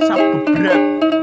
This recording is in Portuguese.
WhatsApp branco.